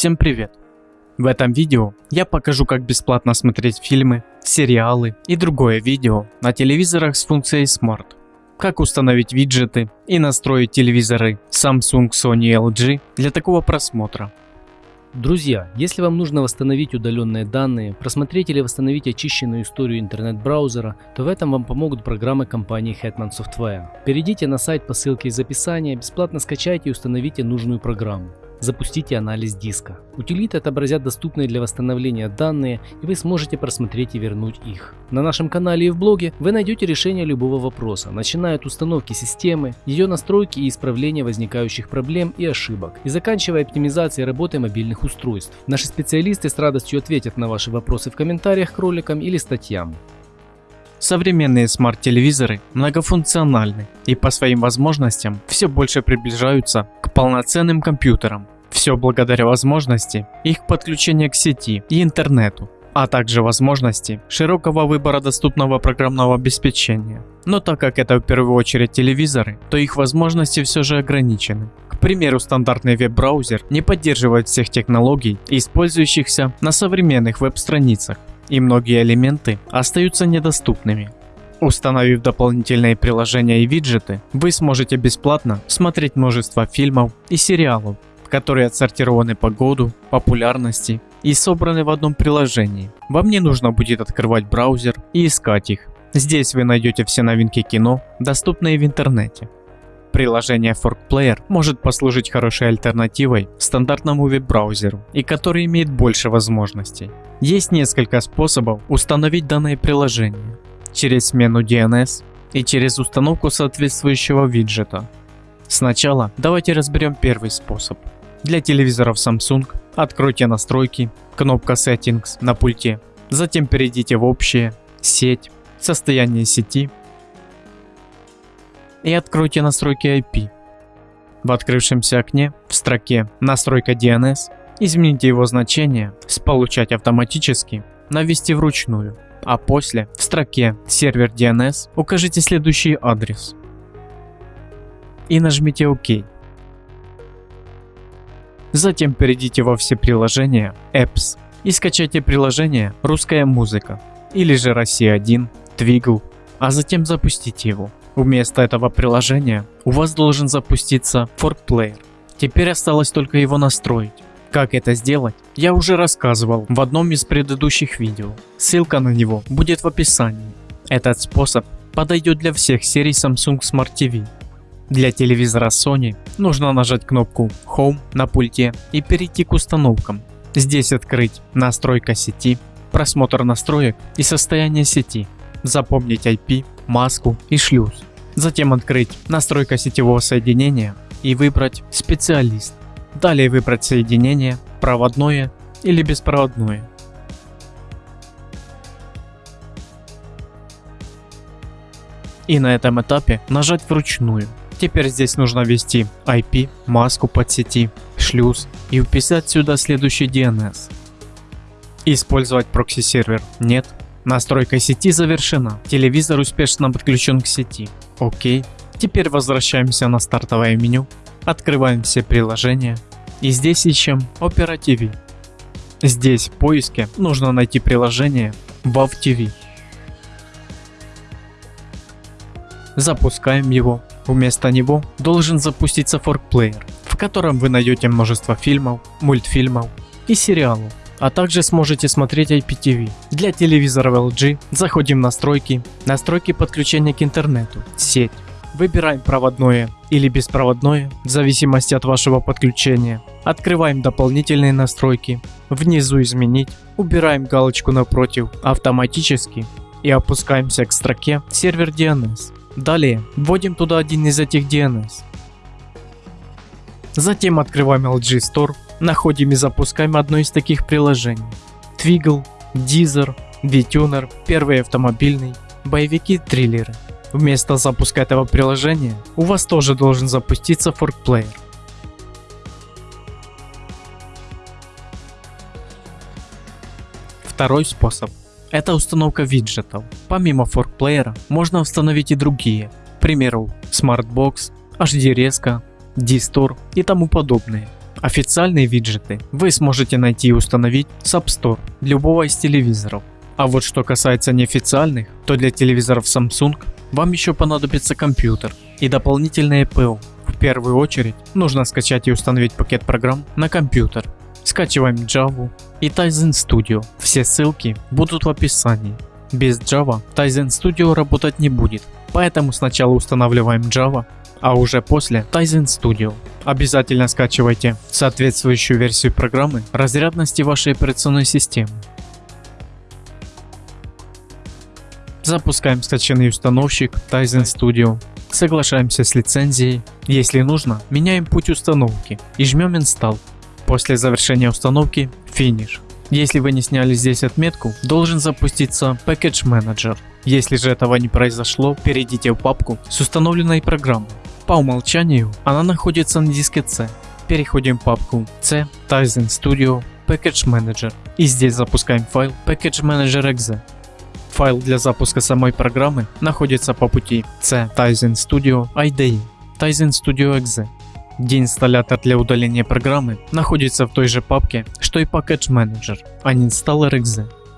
Всем привет! В этом видео я покажу как бесплатно смотреть фильмы, сериалы и другое видео на телевизорах с функцией Smart. Как установить виджеты и настроить телевизоры Samsung, Sony LG для такого просмотра. Друзья, если вам нужно восстановить удаленные данные, просмотреть или восстановить очищенную историю интернет-браузера, то в этом вам помогут программы компании Hetman Software. Перейдите на сайт по ссылке из описания, бесплатно скачайте и установите нужную программу. Запустите анализ диска. Утилиты отобразят доступные для восстановления данные, и вы сможете просмотреть и вернуть их. На нашем канале и в блоге вы найдете решение любого вопроса, начиная от установки системы, ее настройки и исправления возникающих проблем и ошибок, и заканчивая оптимизацией работы мобильных устройств. Наши специалисты с радостью ответят на ваши вопросы в комментариях к роликам или статьям. Современные смарт-телевизоры многофункциональны и по своим возможностям все больше приближаются к полноценным компьютерам. Все благодаря возможности их подключения к сети и интернету, а также возможности широкого выбора доступного программного обеспечения. Но так как это в первую очередь телевизоры, то их возможности все же ограничены. К примеру, стандартный веб-браузер не поддерживает всех технологий, использующихся на современных веб-страницах и многие элементы остаются недоступными. Установив дополнительные приложения и виджеты, вы сможете бесплатно смотреть множество фильмов и сериалов, которые отсортированы по году, популярности и собраны в одном приложении. Вам не нужно будет открывать браузер и искать их. Здесь вы найдете все новинки кино, доступные в интернете. Приложение Fork Player может послужить хорошей альтернативой стандартному веб-браузеру и который имеет больше возможностей. Есть несколько способов установить данное приложение. Через смену DNS и через установку соответствующего виджета. Сначала давайте разберем первый способ. Для телевизоров Samsung откройте настройки, кнопка Settings на пульте. Затем перейдите в общее, сеть, состояние сети и откройте настройки IP. В открывшемся окне в строке «Настройка DNS» измените его значение с «Получать автоматически» на «Ввести вручную», а после в строке «Сервер DNS» укажите следующий адрес и нажмите ОК. Затем перейдите во все приложения Apps и скачайте приложение «Русская музыка» или же «Россия-1», «Twiggle», а затем запустите его. Вместо этого приложения у вас должен запуститься Fork Player. Теперь осталось только его настроить. Как это сделать, я уже рассказывал в одном из предыдущих видео. Ссылка на него будет в описании. Этот способ подойдет для всех серий Samsung Smart TV. Для телевизора Sony нужно нажать кнопку Home на пульте и перейти к установкам. Здесь открыть настройка сети, просмотр настроек и состояние сети запомнить IP, маску и шлюз. Затем открыть настройка сетевого соединения и выбрать специалист. Далее выбрать соединение, проводное или беспроводное. И на этом этапе нажать вручную. Теперь здесь нужно ввести IP, маску подсети, шлюз и вписать сюда следующий DNS. Использовать прокси-сервер нет, Настройка сети завершена. Телевизор успешно подключен к сети. Окей. Теперь возвращаемся на стартовое меню. Открываем все приложения. И здесь ищем Opera TV. Здесь в поиске нужно найти приложение WAV TV. Запускаем его. Вместо него должен запуститься Fork Player, в котором вы найдете множество фильмов, мультфильмов и сериалов а также сможете смотреть IPTV. Для телевизора LG заходим в настройки, настройки подключения к интернету, сеть. Выбираем проводное или беспроводное, в зависимости от вашего подключения. Открываем дополнительные настройки. Внизу изменить. Убираем галочку напротив автоматически и опускаемся к строке сервер DNS. Далее вводим туда один из этих DNS. Затем открываем LG Store находим и запускаем одно из таких приложений. Twiggle, Deezer, VTuner, первый автомобильный, боевики-триллеры. Вместо запуска этого приложения у вас тоже должен запуститься Player. Второй способ – это установка виджетов. Помимо Player можно установить и другие, к примеру Smartbox, HD резко, D-Store и тому подобное. Официальные виджеты вы сможете найти и установить с App Store любого из телевизоров. А вот что касается неофициальных, то для телевизоров Samsung вам еще понадобится компьютер и дополнительное ПО. В первую очередь нужно скачать и установить пакет программ на компьютер. Скачиваем Java и Tizen Studio. Все ссылки будут в описании. Без Java Tizen Studio работать не будет, поэтому сначала устанавливаем Java, а уже после Tizen Studio. Обязательно скачивайте соответствующую версию программы разрядности вашей операционной системы. Запускаем скачанный установщик Tizen Studio. Соглашаемся с лицензией. Если нужно, меняем путь установки и жмем Install. После завершения установки Finish. Если вы не сняли здесь отметку, должен запуститься Package Manager. Если же этого не произошло, перейдите в папку с установленной программой. По умолчанию она находится на диске C. Переходим в папку C, Tizen Studio, Package Manager и здесь запускаем файл Package Manager .exe. Файл для запуска самой программы находится по пути C Tizen Studio IDE, Tizen Studio .exe где инсталлятор для удаления программы находится в той же папке, что и Package Manager, а не Installer.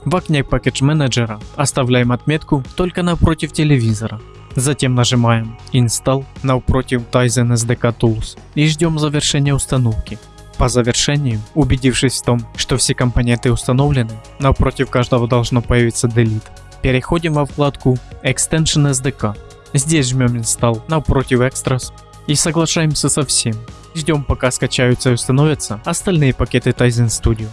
В окне Package Manager оставляем отметку только напротив телевизора. Затем нажимаем Install напротив Tizen SDK Tools и ждем завершения установки. По завершению, убедившись в том, что все компоненты установлены, напротив каждого должно появиться Delete. Переходим во вкладку Extension SDK. Здесь жмем Install напротив Extras и соглашаемся со всем. Ждем пока скачаются и установятся остальные пакеты Tizen Studio.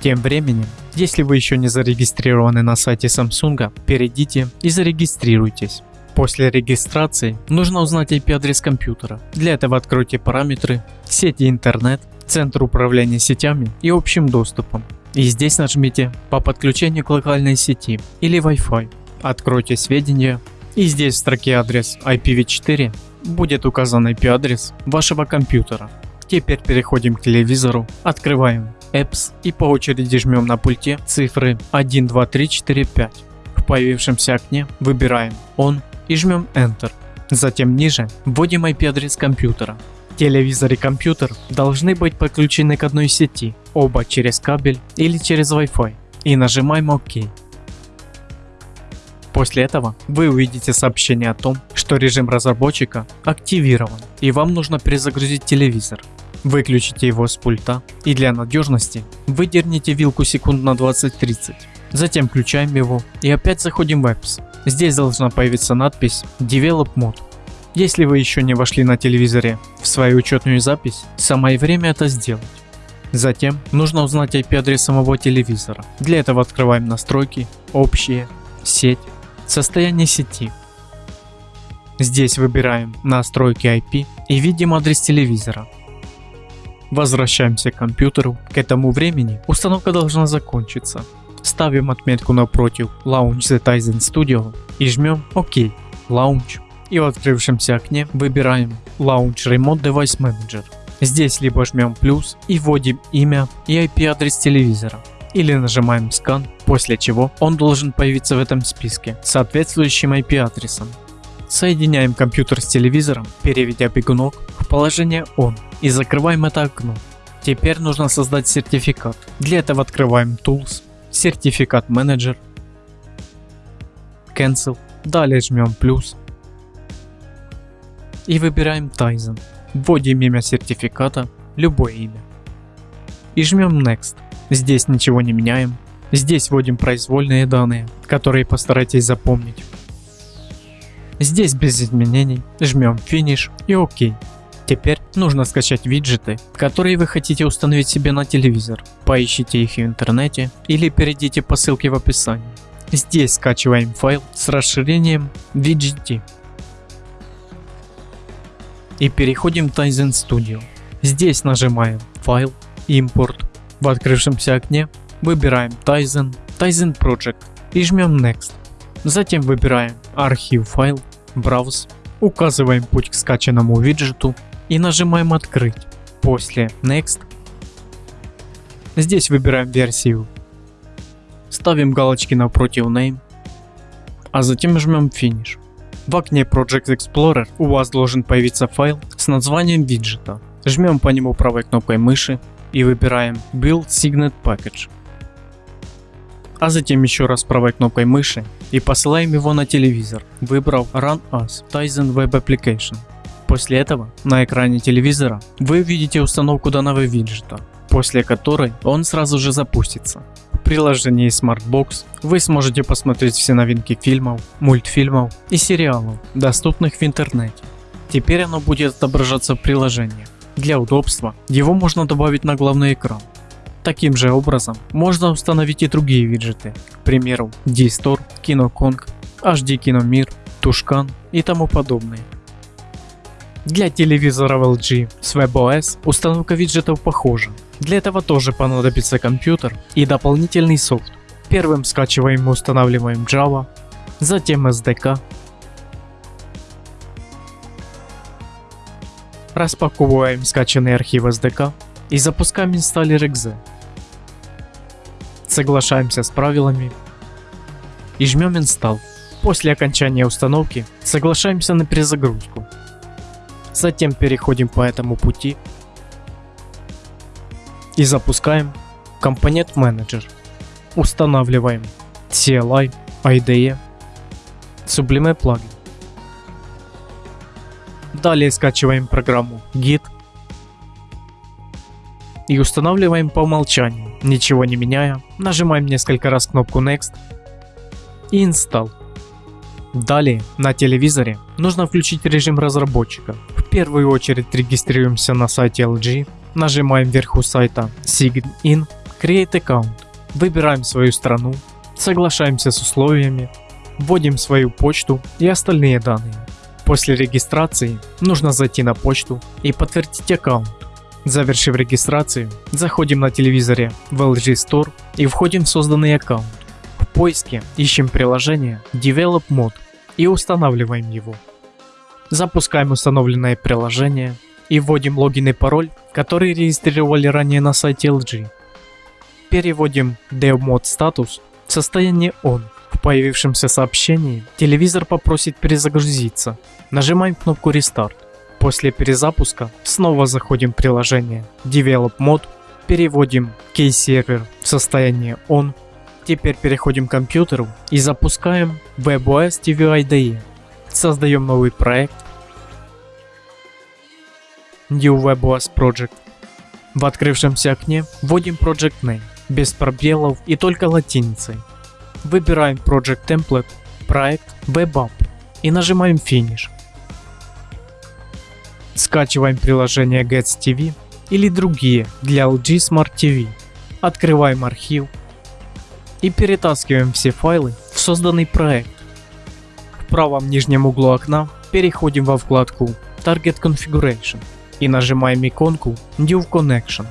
Тем временем, если вы еще не зарегистрированы на сайте Samsung, перейдите и зарегистрируйтесь. После регистрации нужно узнать IP-адрес компьютера. Для этого откройте параметры, сети интернет, центр управления сетями и общим доступом. И здесь нажмите по подключению к локальной сети или Wi-Fi. Откройте сведения и здесь в строке адрес IPv4 будет указан IP-адрес вашего компьютера. Теперь переходим к телевизору, открываем Apps и по очереди жмем на пульте цифры 1, 2, 3, 4, 5. В появившемся окне выбираем On и жмем Enter. Затем ниже вводим IP-адрес компьютера. Телевизор и компьютер должны быть подключены к одной сети, оба через кабель или через Wi-Fi и нажимаем ОК. После этого вы увидите сообщение о том, что режим разработчика активирован и вам нужно перезагрузить телевизор. Выключите его с пульта и для надежности выдерните вилку секунд на 20-30. Затем включаем его и опять заходим в Apps. Здесь должна появиться надпись Develop Mode. Если вы еще не вошли на телевизоре в свою учетную запись, самое время это сделать. Затем нужно узнать IP-адрес самого телевизора. Для этого открываем настройки, общие, сеть, состояние сети. Здесь выбираем настройки IP и видим адрес телевизора. Возвращаемся к компьютеру. К этому времени установка должна закончиться. Ставим отметку напротив Launch the Tizen Studio и жмем ОК. Launch. И в открывшемся окне выбираем Launch Remote Device Manager. Здесь либо жмем плюс и вводим имя и IP адрес телевизора. Или нажимаем Scan, после чего он должен появиться в этом списке с соответствующим IP адресом. Соединяем компьютер с телевизором, переведя бегунок в положение ON и закрываем это окно. Теперь нужно создать сертификат. Для этого открываем Tools, Сертификат Менеджер, Cancel, далее жмем плюс и выбираем Tizen. Вводим имя сертификата, любое имя. И жмем Next. Здесь ничего не меняем. Здесь вводим произвольные данные, которые постарайтесь запомнить. Здесь без изменений, жмем Finish и ОК. Теперь нужно скачать виджеты, которые вы хотите установить себе на телевизор. Поищите их в интернете или перейдите по ссылке в описании. Здесь скачиваем файл с расширением VGT. И переходим в Tizen Studio. Здесь нажимаем Файл, Импорт. В открывшемся окне выбираем Tizen, Tizen Project и жмем Next. Затем выбираем архив файл, Browse, указываем путь к скачанному виджету и нажимаем открыть. После Next. Здесь выбираем версию. Ставим галочки напротив Name, а затем жмем Finish. В окне Project Explorer у вас должен появиться файл с названием виджета. Жмем по нему правой кнопкой мыши и выбираем Build Signet Package. А затем еще раз правой кнопкой мыши и посылаем его на телевизор, выбрав Run As Tizen Web Application. После этого на экране телевизора вы увидите установку данного виджета, после которой он сразу же запустится. В приложении Smartbox вы сможете посмотреть все новинки фильмов, мультфильмов и сериалов, доступных в интернете. Теперь оно будет отображаться в приложении. Для удобства его можно добавить на главный экран. Таким же образом можно установить и другие виджеты, к примеру D-Store, KinoKong, HD Киномир, Тушкан и тому подобное. Для телевизоров LG с WebOS установка виджетов похожа. Для этого тоже понадобится компьютер и дополнительный софт. Первым скачиваем и устанавливаем Java, затем SDK, распаковываем скачанный архив SDK и запускаем инсталлер .exe. Соглашаемся с правилами и жмем Install. После окончания установки соглашаемся на перезагрузку. Затем переходим по этому пути и запускаем компонент менеджер. Устанавливаем CLI, IDE, Sublime плагин. Далее скачиваем программу Git и устанавливаем по умолчанию, ничего не меняя, нажимаем несколько раз кнопку Next и Install. Далее на телевизоре нужно включить режим разработчика. Первую очередь регистрируемся на сайте LG, нажимаем вверху сайта Sign In, Create Account, выбираем свою страну, соглашаемся с условиями, вводим свою почту и остальные данные. После регистрации нужно зайти на почту и подтвердить аккаунт. Завершив регистрацию, заходим на телевизоре в LG Store и входим в созданный аккаунт. В поиске ищем приложение Develop Mode и устанавливаем его. Запускаем установленное приложение и вводим логин и пароль, который регистрировали ранее на сайте LG. Переводим DevMod статус в состояние On. В появившемся сообщении телевизор попросит перезагрузиться. Нажимаем кнопку Restart. После перезапуска снова заходим в приложение Develop Mode, переводим Key-сервер в состояние On. Теперь переходим к компьютеру и запускаем WebOS TV IDE. Создаем новый проект New WebOS Project. В открывшемся окне вводим Project Name без пробелов и только латиницей. Выбираем Project Template, проект WebApp и нажимаем Finish. Скачиваем приложение Gets TV или другие для LG Smart TV. Открываем архив и перетаскиваем все файлы в созданный проект. В правом нижнем углу окна переходим во вкладку Target Configuration и нажимаем иконку New Connection.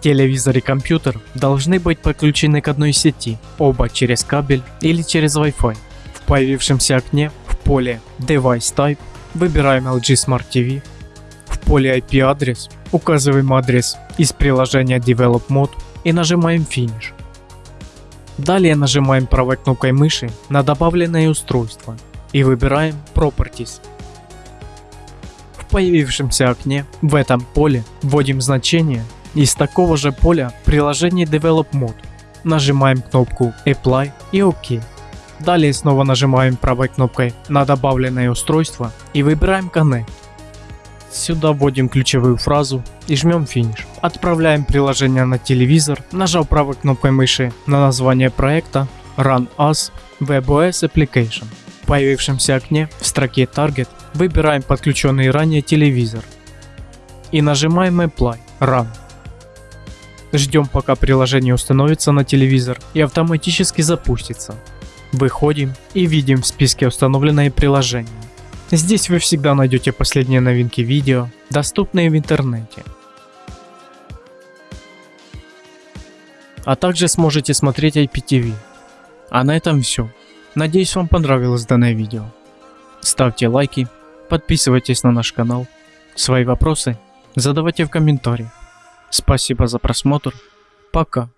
Телевизор и компьютер должны быть подключены к одной сети, оба через кабель или через Wi-Fi. В появившемся окне в поле Device Type выбираем LG Smart TV поле IP адрес указываем адрес из приложения Develop Mode и нажимаем Finish. Далее нажимаем правой кнопкой мыши на добавленное устройство и выбираем Properties. Появившемся окне в этом поле вводим значение из такого же поля приложение Develop Mode. Нажимаем кнопку Apply и OK. Далее снова нажимаем правой кнопкой на добавленное устройство и выбираем Connect. Сюда вводим ключевую фразу и жмем финиш. Отправляем приложение на телевизор, нажав правой кнопкой мыши на название проекта Run As WebOS Application. В появившемся окне в строке Target выбираем подключенный ранее телевизор и нажимаем Apply Run. Ждем пока приложение установится на телевизор и автоматически запустится. Выходим и видим в списке установленные приложения. Здесь вы всегда найдете последние новинки видео, доступные в интернете. А также сможете смотреть IPTV. А на этом все. Надеюсь вам понравилось данное видео. Ставьте лайки, подписывайтесь на наш канал. Свои вопросы задавайте в комментариях. Спасибо за просмотр. Пока.